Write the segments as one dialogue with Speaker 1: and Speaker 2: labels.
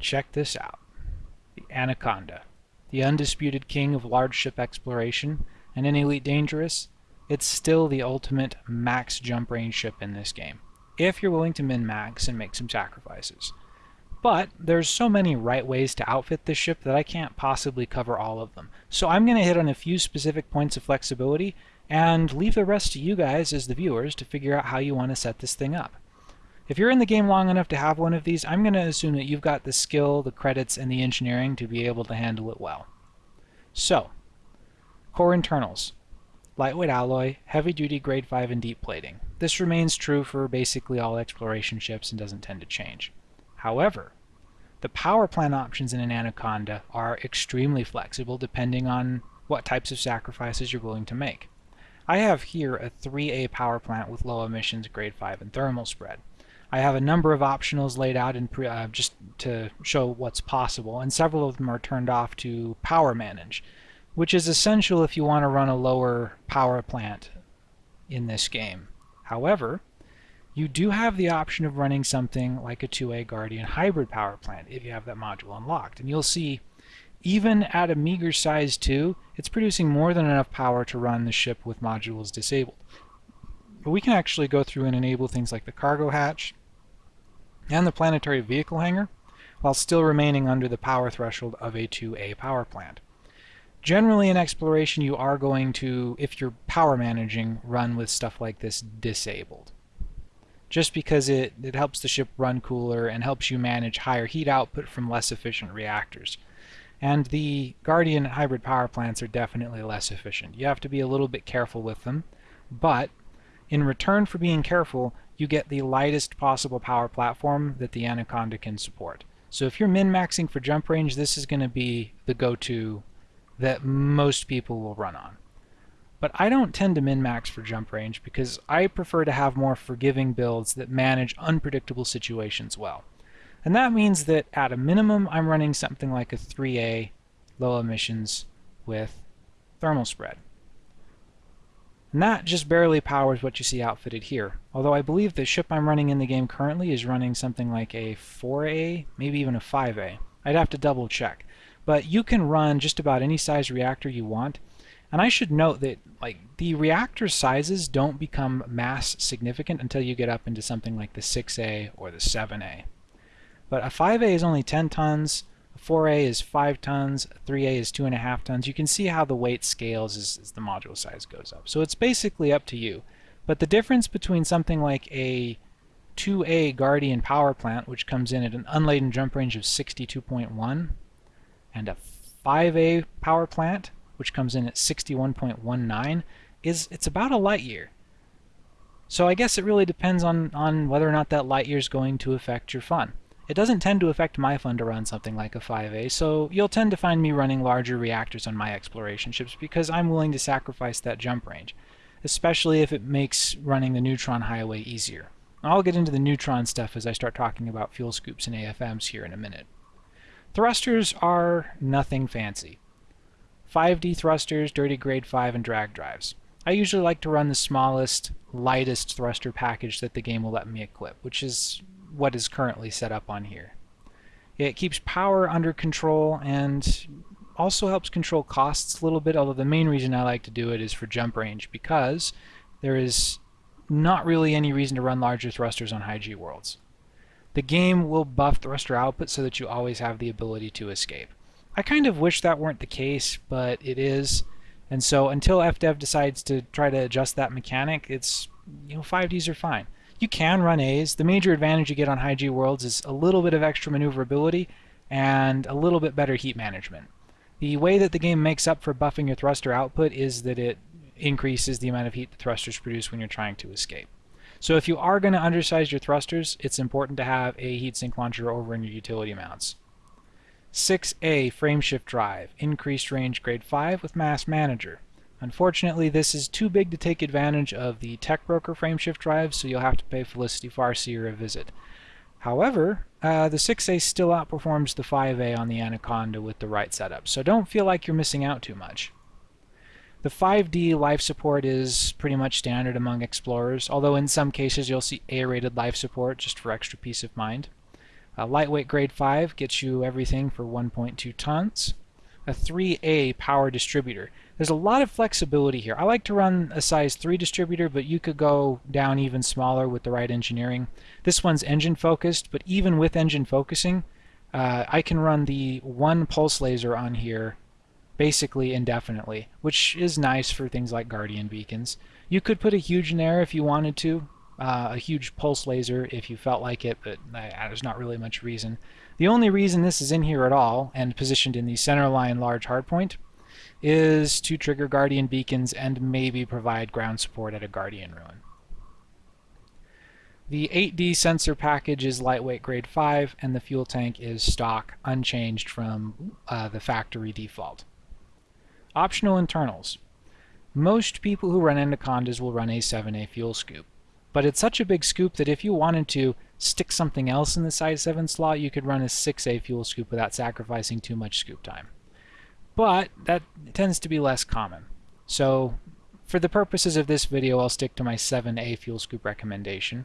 Speaker 1: Check this out. The Anaconda, the undisputed king of large ship exploration, and in Elite Dangerous, it's still the ultimate max jump range ship in this game, if you're willing to min-max and make some sacrifices. But there's so many right ways to outfit this ship that I can't possibly cover all of them. So I'm going to hit on a few specific points of flexibility and leave the rest to you guys as the viewers to figure out how you want to set this thing up. If you're in the game long enough to have one of these, I'm going to assume that you've got the skill, the credits, and the engineering to be able to handle it well. So, core internals. Lightweight alloy, heavy-duty grade 5 and deep plating. This remains true for basically all exploration ships and doesn't tend to change. However, the power plant options in an Anaconda are extremely flexible depending on what types of sacrifices you're willing to make. I have here a 3A power plant with low emissions, grade 5, and thermal spread. I have a number of optionals laid out in uh, just to show what's possible, and several of them are turned off to power manage, which is essential if you want to run a lower power plant in this game. However, you do have the option of running something like a 2A Guardian hybrid power plant if you have that module unlocked. And you'll see even at a meager size 2, it's producing more than enough power to run the ship with modules disabled. But we can actually go through and enable things like the cargo hatch and the planetary vehicle hangar while still remaining under the power threshold of a 2A power plant. Generally in exploration you are going to, if you're power managing, run with stuff like this disabled. Just because it, it helps the ship run cooler and helps you manage higher heat output from less efficient reactors. And the Guardian hybrid power plants are definitely less efficient. You have to be a little bit careful with them, but in return for being careful, you get the lightest possible power platform that the Anaconda can support. So if you're min-maxing for jump range, this is going to be the go-to that most people will run on. But I don't tend to min-max for jump range because I prefer to have more forgiving builds that manage unpredictable situations well. And that means that at a minimum, I'm running something like a 3A low emissions with thermal spread. And that just barely powers what you see outfitted here. Although I believe the ship I'm running in the game currently is running something like a 4A, maybe even a 5A. I'd have to double check. But you can run just about any size reactor you want. And I should note that like the reactor sizes don't become mass significant until you get up into something like the 6A or the 7A. But a 5A is only 10 tons, 4A is 5 tons, 3A is 2.5 tons. You can see how the weight scales as, as the module size goes up. So it's basically up to you. But the difference between something like a 2A Guardian power plant, which comes in at an unladen jump range of 62.1, and a 5A power plant, which comes in at 61.19, is it's about a light year. So I guess it really depends on, on whether or not that light year is going to affect your fun. It doesn't tend to affect my fun to run something like a 5A, so you'll tend to find me running larger reactors on my exploration ships because I'm willing to sacrifice that jump range, especially if it makes running the neutron highway easier. I'll get into the neutron stuff as I start talking about fuel scoops and AFMs here in a minute. Thrusters are nothing fancy. 5D thrusters, dirty grade 5, and drag drives. I usually like to run the smallest, lightest thruster package that the game will let me equip, which is what is currently set up on here. It keeps power under control and also helps control costs a little bit, although the main reason I like to do it is for jump range because there is not really any reason to run larger thrusters on high G worlds. The game will buff thruster output so that you always have the ability to escape. I kind of wish that weren't the case, but it is. And so until FDev decides to try to adjust that mechanic, it's you know 5Ds are fine. You can run A's. The major advantage you get on high G worlds is a little bit of extra maneuverability and a little bit better heat management. The way that the game makes up for buffing your thruster output is that it increases the amount of heat the thrusters produce when you're trying to escape. So if you are going to undersize your thrusters, it's important to have a heatsink launcher over in your utility mounts. 6A frameshift drive, increased range grade 5 with mass manager. Unfortunately, this is too big to take advantage of the Tech Broker frameshift drive, so you'll have to pay Felicity Farseer a visit. However, uh, the 6A still outperforms the 5A on the Anaconda with the right setup, so don't feel like you're missing out too much. The 5D life support is pretty much standard among explorers, although in some cases you'll see A-rated life support just for extra peace of mind. Lightweight grade 5 gets you everything for 1.2 tons. A 3A power distributor. There's a lot of flexibility here. I like to run a size 3 distributor, but you could go down even smaller with the right engineering. This one's engine focused, but even with engine focusing, uh, I can run the one pulse laser on here basically indefinitely, which is nice for things like Guardian beacons. You could put a huge in there if you wanted to, uh, a huge pulse laser if you felt like it, but uh, there's not really much reason. The only reason this is in here at all and positioned in the centerline large hardpoint is to trigger Guardian beacons and maybe provide ground support at a Guardian ruin. The 8D sensor package is lightweight grade 5 and the fuel tank is stock unchanged from uh, the factory default. Optional internals. Most people who run Anacondas will run a 7A fuel scoop. But it's such a big scoop that if you wanted to stick something else in the size 7 slot, you could run a 6A fuel scoop without sacrificing too much scoop time. But that tends to be less common. So for the purposes of this video, I'll stick to my 7A fuel scoop recommendation.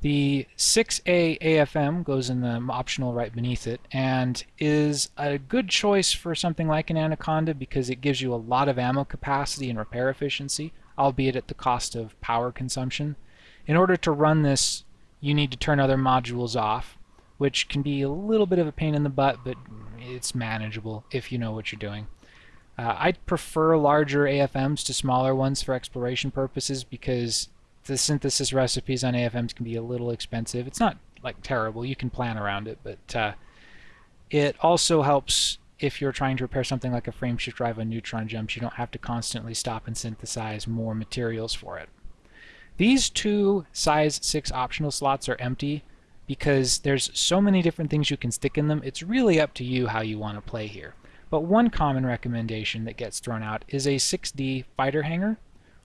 Speaker 1: The 6A AFM goes in the optional right beneath it and is a good choice for something like an Anaconda because it gives you a lot of ammo capacity and repair efficiency, albeit at the cost of power consumption. In order to run this, you need to turn other modules off, which can be a little bit of a pain in the butt, but it's manageable if you know what you're doing. Uh, I'd prefer larger AFMs to smaller ones for exploration purposes because the synthesis recipes on AFMs can be a little expensive. It's not like terrible, you can plan around it, but uh, it also helps if you're trying to repair something like a frameshift drive on neutron jumps, you don't have to constantly stop and synthesize more materials for it. These two size 6 optional slots are empty because there's so many different things you can stick in them, it's really up to you how you want to play here. But one common recommendation that gets thrown out is a 6D fighter hangar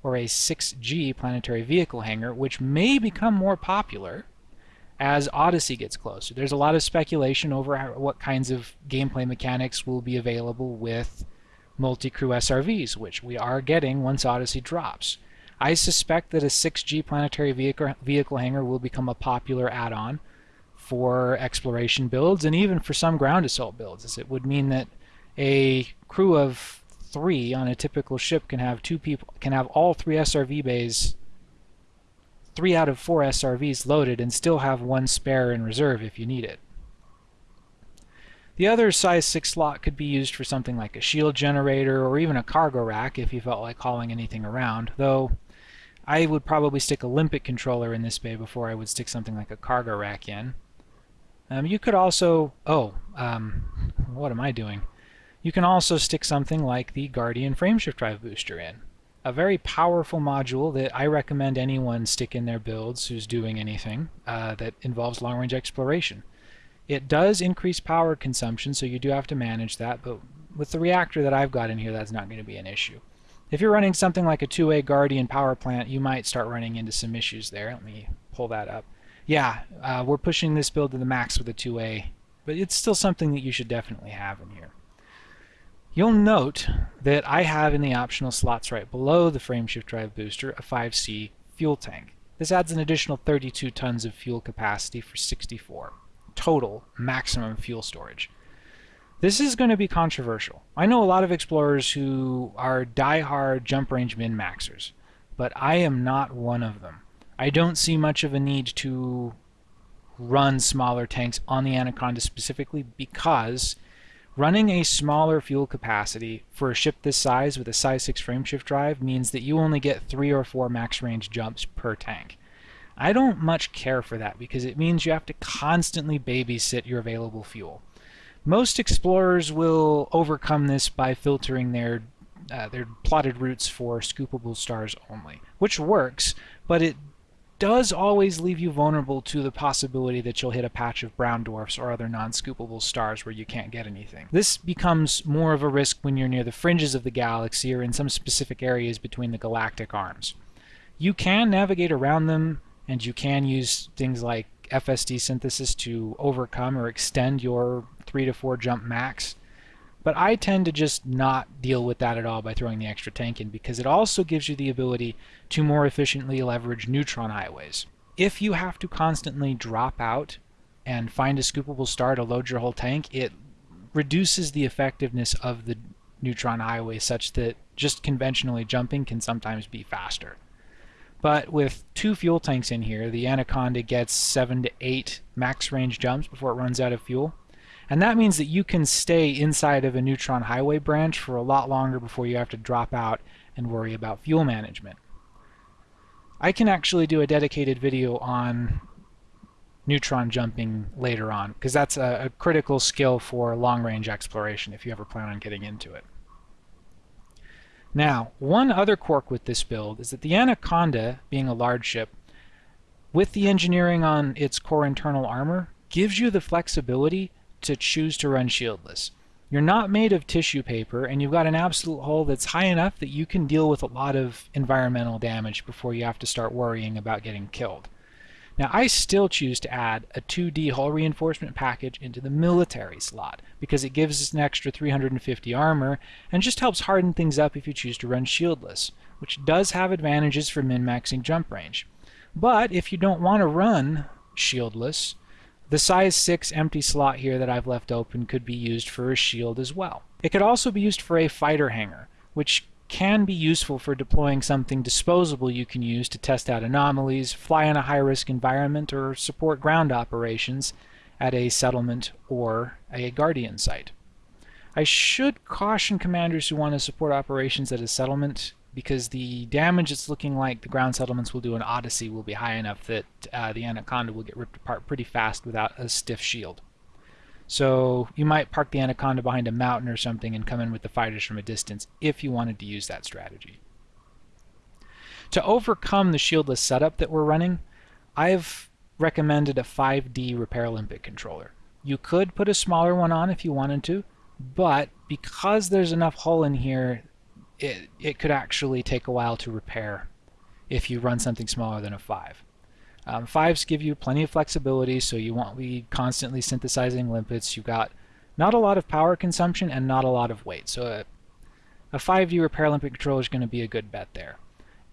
Speaker 1: or a 6G planetary vehicle hangar, which may become more popular as Odyssey gets closer. There's a lot of speculation over what kinds of gameplay mechanics will be available with multi-crew SRVs, which we are getting once Odyssey drops. I suspect that a 6G planetary vehicle, vehicle hangar will become a popular add-on for exploration builds and even for some ground assault builds, as it would mean that a crew of three on a typical ship can have two people can have all three SRV bays three out of four SRVs loaded and still have one spare in reserve if you need it. The other size 6 slot could be used for something like a shield generator or even a cargo rack if you felt like hauling anything around, though I would probably stick a limpet controller in this bay before I would stick something like a cargo rack in. Um, you could also, oh, um, what am I doing? You can also stick something like the Guardian frameshift drive booster in. A very powerful module that I recommend anyone stick in their builds who's doing anything uh, that involves long-range exploration. It does increase power consumption, so you do have to manage that, but with the reactor that I've got in here, that's not going to be an issue. If you're running something like a 2A Guardian power plant, you might start running into some issues there. Let me pull that up. Yeah, uh, we're pushing this build to the max with a 2A, but it's still something that you should definitely have in here. You'll note that I have in the optional slots right below the frameshift drive booster a 5C fuel tank. This adds an additional 32 tons of fuel capacity for 64 total maximum fuel storage. This is going to be controversial. I know a lot of explorers who are die-hard jump range min-maxers, but I am not one of them. I don't see much of a need to run smaller tanks on the Anaconda specifically because Running a smaller fuel capacity for a ship this size with a size 6 frameshift drive means that you only get 3 or 4 max range jumps per tank. I don't much care for that because it means you have to constantly babysit your available fuel. Most explorers will overcome this by filtering their uh, their plotted routes for scoopable stars only, which works, but it does always leave you vulnerable to the possibility that you'll hit a patch of brown dwarfs or other non-scoopable stars where you can't get anything. This becomes more of a risk when you're near the fringes of the galaxy or in some specific areas between the galactic arms. You can navigate around them and you can use things like FSD synthesis to overcome or extend your 3 to 4 jump max but I tend to just not deal with that at all by throwing the extra tank in because it also gives you the ability to more efficiently leverage neutron highways. If you have to constantly drop out and find a scoopable star to load your whole tank, it reduces the effectiveness of the neutron highway such that just conventionally jumping can sometimes be faster. But with two fuel tanks in here, the Anaconda gets 7 to 8 max range jumps before it runs out of fuel. And that means that you can stay inside of a neutron highway branch for a lot longer before you have to drop out and worry about fuel management. I can actually do a dedicated video on neutron jumping later on because that's a, a, critical skill for long-range exploration if you ever plan on getting into it. Now, one other quirk with this build is that the Anaconda, being a large ship, with the engineering on its core internal armor, gives you the flexibility to choose to run shieldless. You're not made of tissue paper, and you've got an absolute hull that's high enough that you can deal with a lot of environmental damage before you have to start worrying about getting killed. Now I still choose to add a 2D hull reinforcement package into the military slot because it gives us an extra 350 armor and just helps harden things up if you choose to run shieldless, which does have advantages for min-maxing jump range. But if you don't want to run shieldless, the size 6 empty slot here that I've left open could be used for a shield as well. It could also be used for a fighter hangar, which can be useful for deploying something disposable you can use to test out anomalies, fly in a high-risk environment, or support ground operations at a settlement or a Guardian site. I should caution commanders who want to support operations at a settlement because the damage it's looking like the ground settlements will do in Odyssey will be high enough that uh, the Anaconda will get ripped apart pretty fast without a stiff shield. So you might park the Anaconda behind a mountain or something and come in with the fighters from a distance if you wanted to use that strategy. To overcome the shieldless setup that we're running, I've recommended a 5D repair limpet controller. You could put a smaller one on if you wanted to, but because there's enough hull in here, it, it could actually take a while to repair if you run something smaller than a 5. Um, fives give you plenty of flexibility, so you won't be constantly synthesizing limpets. You've got not a lot of power consumption and not a lot of weight, so a, a 5D repair limpet controller is going to be a good bet there.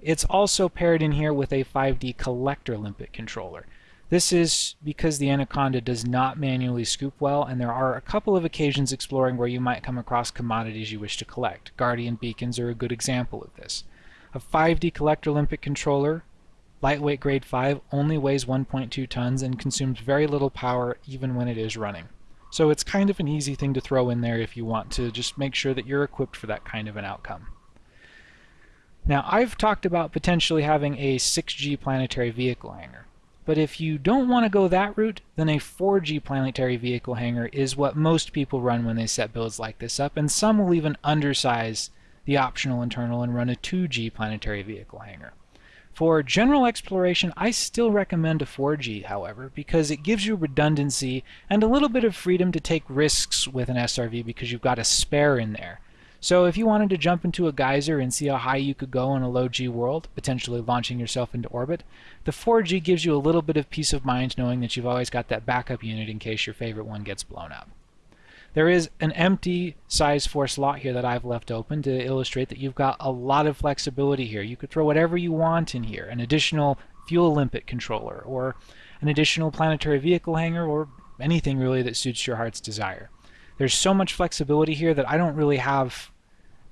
Speaker 1: It's also paired in here with a 5D collector limpet controller. This is because the Anaconda does not manually scoop well, and there are a couple of occasions exploring where you might come across commodities you wish to collect. Guardian beacons are a good example of this. A 5D collector limpet controller Lightweight grade 5 only weighs 1.2 tons and consumes very little power even when it is running. So it's kind of an easy thing to throw in there if you want to just make sure that you're equipped for that kind of an outcome. Now I've talked about potentially having a 6G planetary vehicle hangar. But if you don't want to go that route, then a 4G planetary vehicle hangar is what most people run when they set builds like this up, and some will even undersize the optional internal and run a 2G planetary vehicle hangar. For general exploration, I still recommend a 4G, however, because it gives you redundancy and a little bit of freedom to take risks with an SRV because you've got a spare in there. So if you wanted to jump into a geyser and see how high you could go in a low G world, potentially launching yourself into orbit, the 4G gives you a little bit of peace of mind knowing that you've always got that backup unit in case your favorite one gets blown up. There is an empty size 4 slot here that I've left open to illustrate that you've got a lot of flexibility here. You could throw whatever you want in here, an additional fuel limpet controller, or an additional planetary vehicle hangar, or anything really that suits your heart's desire. There's so much flexibility here that I don't really have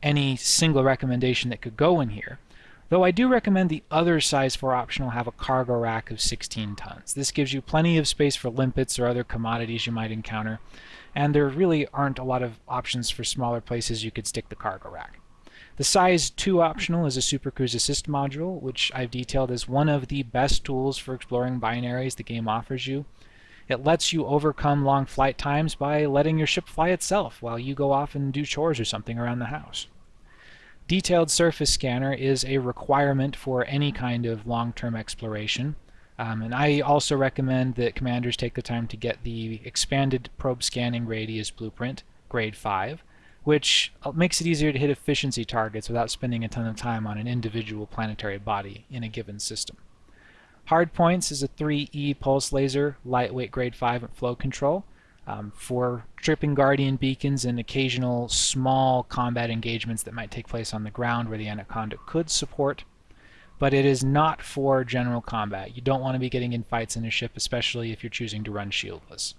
Speaker 1: any single recommendation that could go in here. Though I do recommend the other size 4 optional have a cargo rack of 16 tons. This gives you plenty of space for limpets or other commodities you might encounter, and there really aren't a lot of options for smaller places you could stick the cargo rack. The size 2 optional is a Super Cruise Assist module, which I've detailed as one of the best tools for exploring binaries the game offers you. It lets you overcome long flight times by letting your ship fly itself while you go off and do chores or something around the house. Detailed surface scanner is a requirement for any kind of long-term exploration. Um, and I also recommend that commanders take the time to get the expanded probe scanning radius blueprint, grade 5, which makes it easier to hit efficiency targets without spending a ton of time on an individual planetary body in a given system. Hardpoints is a 3E pulse laser, lightweight grade 5 flow control um, for tripping Guardian beacons and occasional small combat engagements that might take place on the ground where the Anaconda could support. but it is not for general combat. You don't want to be getting in fights in a ship, especially if you're choosing to run shieldless.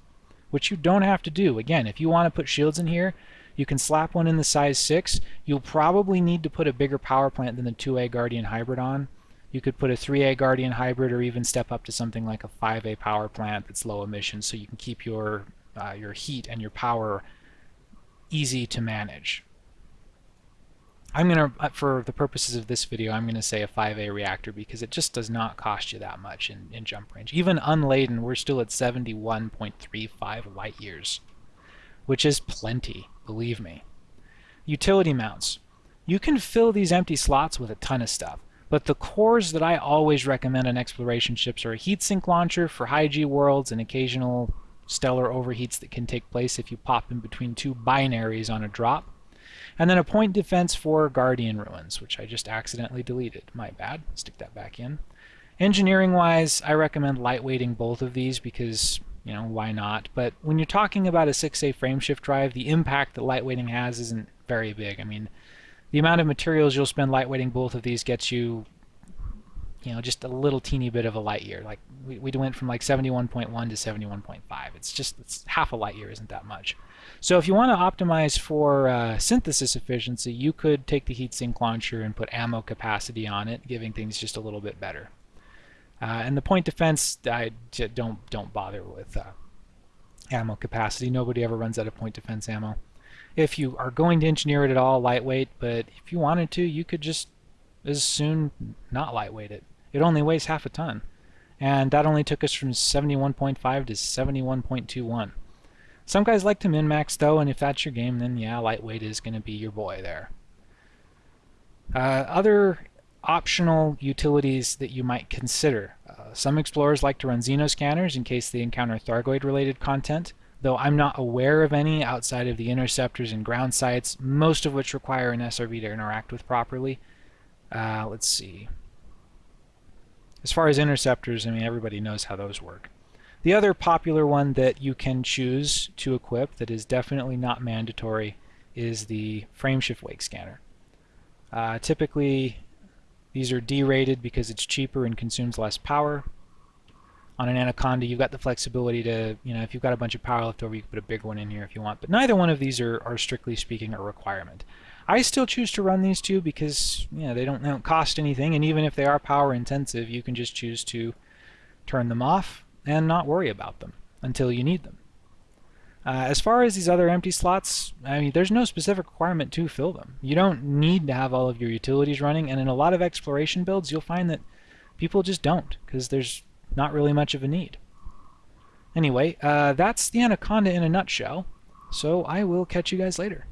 Speaker 1: Which you don't have to do. Again, if you want to put shields in here, you can slap one in the size 6. You'll probably need to put a bigger power plant than the 2A Guardian Hybrid on. You could put a 3A Guardian Hybrid or even step up to something like a 5A power plant that's low emission so you can keep your, uh, your heat and your power easy to manage. I'm going to, uh, for the purposes of this video, I'm going to say a 5A reactor because it just does not cost you that much in, in jump range. Even unladen, we're still at 71.35 light years, which is plenty, believe me. Utility mounts. You can fill these empty slots with a ton of stuff, but the cores that I always recommend on exploration ships are a heatsink launcher for high G worlds and occasional stellar overheats that can take place if you pop in between two binaries on a drop and then a point defense for Guardian Ruins, which I just accidentally deleted. My bad. Stick that back in. Engineering-wise, I recommend lightweighting both of these because, you know, why not? But when you're talking about a 6A frameshift drive, the impact that lightweighting has isn't very big. I mean, the amount of materials you'll spend lightweighting both of these gets you you know, just a little teeny bit of a light year. Like we, we went from like 71.1 to 71.5. It's just it's half a light year isn't that much. So if you want to optimize for uh, synthesis efficiency, you could take the heat sink launcher and put ammo capacity on it, giving things just a little bit better. Uh, and the point defense, I don't don't bother with uh, ammo capacity. Nobody ever runs out of point defense ammo. If you are going to engineer it at all, lightweight. But if you wanted to, you could just as soon not lightweighted. it. Only weighs half a ton. And that only took us from 71.5 to 71.21. Some guys like to min-max though, and if that's your game, then yeah, lightweight is going to be your boy there. Uh, other optional utilities that you might consider. Uh, some explorers like to run xenoscanners in case they encounter Thargoid-related content, though I'm not aware of any outside of the interceptors and ground sites, most of which require an SRV to interact with properly. Uh, let's see. As far as interceptors, I mean, everybody knows how those work. The other popular one that you can choose to equip that is definitely not mandatory is the frameshift wake scanner. Uh, typically, these are D-rated because it's cheaper and consumes less power. On an Anaconda, you've got the flexibility to, you know, if you've got a bunch of power left over, you can put a big one in here if you want. But neither one of these are, are strictly speaking a requirement. I still choose to run these two because you know, they don't, they don't cost anything, and even if they are power intensive, you can just choose to turn them off and not worry about them until you need them. Uh, as far as these other empty slots, I mean, there's no specific requirement to fill them. You don't need to have all of your utilities running, and in a lot of exploration builds, you'll find that people just don't, because there's not really much of a need. Anyway, uh, that's the Anaconda in a nutshell, so I will catch you guys later.